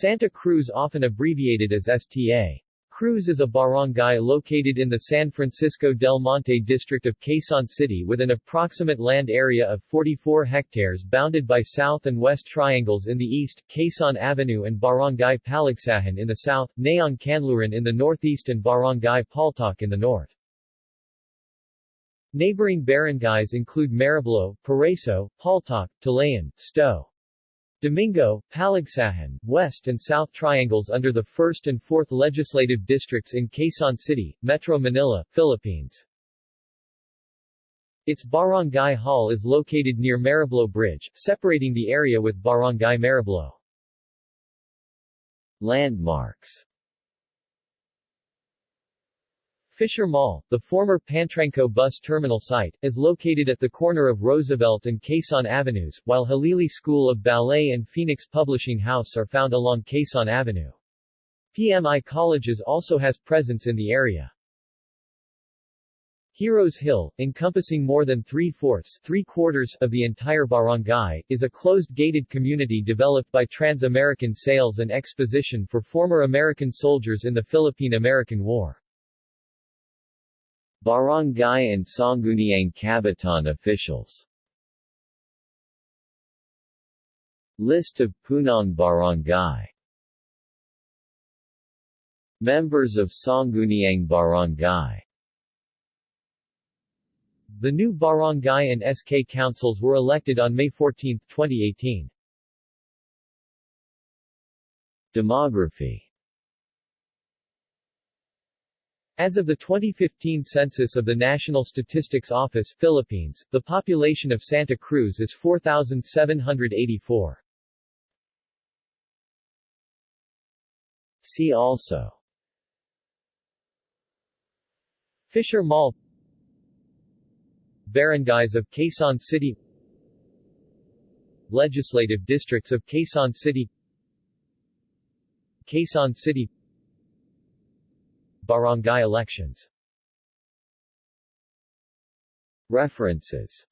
Santa Cruz often abbreviated as STA. Cruz is a barangay located in the San Francisco del Monte district of Quezon City with an approximate land area of 44 hectares bounded by south and west triangles in the east, Quezon Avenue and Barangay Paligsahan in the south, Nayong Kanluran in the northeast and Barangay Paltok in the north. Neighboring barangays include Mariblo, Paraiso, Paltok, Talayan, Sto. Domingo, Paligsahan, West and South Triangles under the 1st and 4th Legislative Districts in Quezon City, Metro Manila, Philippines. Its barangay hall is located near Mariblo Bridge, separating the area with Barangay Mariblo. Landmarks Fisher Mall, the former Pantranco bus terminal site, is located at the corner of Roosevelt and Quezon Avenues, while Halili School of Ballet and Phoenix Publishing House are found along Quezon Avenue. PMI Colleges also has presence in the area. Heroes Hill, encompassing more than three-fourths three-quarters of the entire barangay, is a closed gated community developed by Trans-American Sales and Exposition for former American soldiers in the Philippine-American War. Barangay and Sangguniang Kabataan officials. List of Punong Barangay Members of Sangguniang Barangay The new barangay and SK councils were elected on May 14, 2018. Demography As of the 2015 census of the National Statistics Office Philippines, the population of Santa Cruz is 4,784. See also Fisher Mall Barangays of Quezon City Legislative districts of Quezon City Quezon City Barangay elections. References